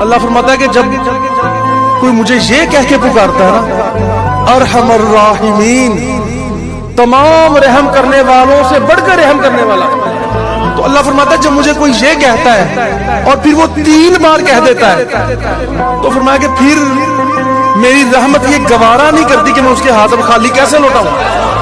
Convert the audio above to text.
اللہ فرماتا ہے کہ جب کوئی مجھے یہ کہہ کے پکارتا ہے نا، ارحم الراحمین، تمام رحم کرنے والوں سے بڑھ کر رحم کرنے والا۔ تو اللہ فرماتا ہے جب مجھے کوئی یہ کہتا ہے اور پھر وہ تین بار کہہ دیتا ہے، تو فرمایا کہ پھر میری رحمت یہ گوارا نہیں کرتی کہ میں اس کے ہاتھ خالی کیسے لوٹاؤں۔